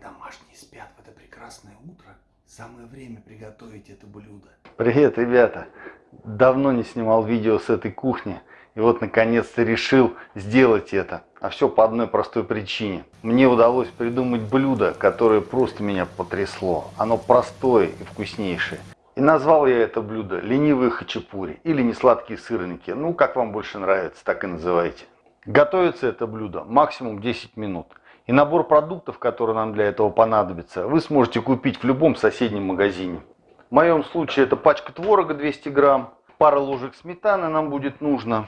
домашние спят в это прекрасное утро, самое время приготовить это блюдо. Привет, ребята! Давно не снимал видео с этой кухни. И вот наконец-то решил сделать это. А все по одной простой причине. Мне удалось придумать блюдо, которое просто меня потрясло. Оно простое и вкуснейшее. И назвал я это блюдо ленивые хачапури или несладкие сырники. Ну, как вам больше нравится, так и называйте. Готовится это блюдо максимум 10 минут. И набор продуктов, которые нам для этого понадобится, вы сможете купить в любом соседнем магазине. В моем случае это пачка творога 200 грамм, пара ложек сметаны нам будет нужно,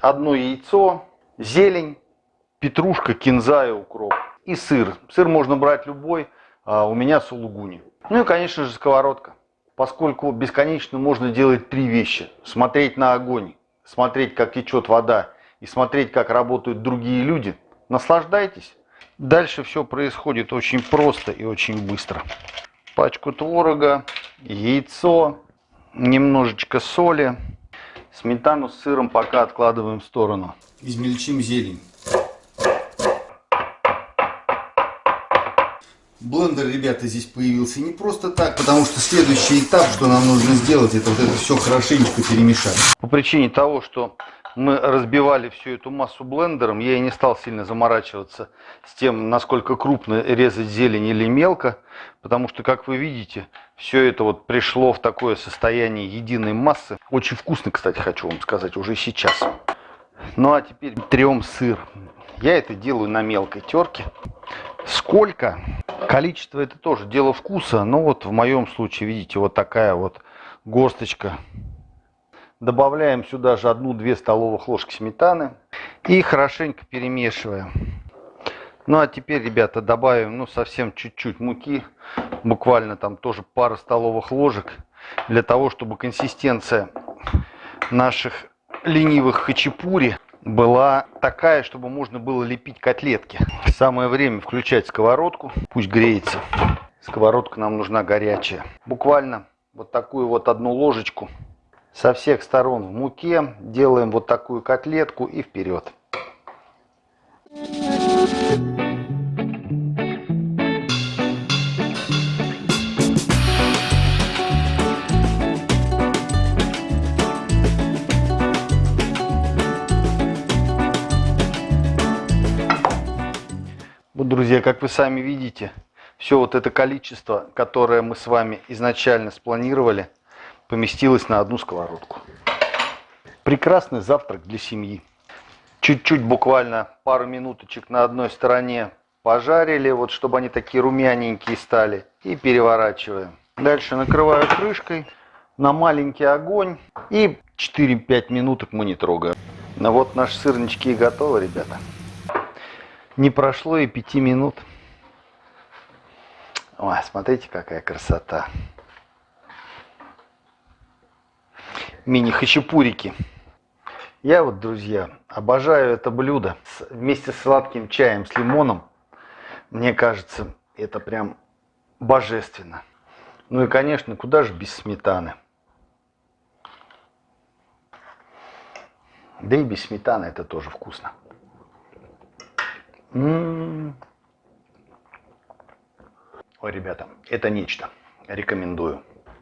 одно яйцо, зелень, петрушка, кинза и укроп. И сыр. Сыр можно брать любой, а у меня сулугуни. Ну и, конечно же, сковородка. Поскольку бесконечно можно делать три вещи. Смотреть на огонь, смотреть, как течет вода и смотреть, как работают другие люди. Наслаждайтесь. Дальше все происходит очень просто и очень быстро. Пачку творога, яйцо, немножечко соли, сметану с сыром пока откладываем в сторону. Измельчим зелень. Блендер, ребята, здесь появился не просто так, потому что следующий этап, что нам нужно сделать, это вот это все хорошенечко перемешать. По причине того, что мы разбивали всю эту массу блендером, я и не стал сильно заморачиваться с тем, насколько крупно резать зелень или мелко, потому что, как вы видите, все это вот пришло в такое состояние единой массы. Очень вкусно, кстати, хочу вам сказать, уже сейчас. Ну а теперь трем сыр. Я это делаю на мелкой терке. Сколько? Количество это тоже дело вкуса, но вот в моем случае, видите, вот такая вот горсточка Добавляем сюда же одну-две столовых ложки сметаны и хорошенько перемешиваем. Ну а теперь, ребята, добавим ну совсем чуть-чуть муки, буквально там тоже пара столовых ложек, для того, чтобы консистенция наших ленивых хачапури была такая, чтобы можно было лепить котлетки. Самое время включать сковородку, пусть греется. Сковородка нам нужна горячая. Буквально вот такую вот одну ложечку со всех сторон в муке, делаем вот такую котлетку и вперед. Вот, друзья, как вы сами видите, все вот это количество, которое мы с вами изначально спланировали, поместилось на одну сковородку. Прекрасный завтрак для семьи. Чуть-чуть, буквально пару минуточек на одной стороне пожарили, вот чтобы они такие румяненькие стали, и переворачиваем. Дальше накрываю крышкой на маленький огонь и 4-5 минуток мы не трогаем. Ну вот наши сырнички и готовы, ребята. Не прошло и 5 минут. Ой, смотрите, какая красота. Мини-хачапурики. Я вот, друзья, обожаю это блюдо вместе с сладким чаем с лимоном. Мне кажется, это прям божественно. Ну и, конечно, куда же без сметаны. Да и без сметаны это тоже вкусно. М -м -м. Ой, ребята, это нечто. Рекомендую.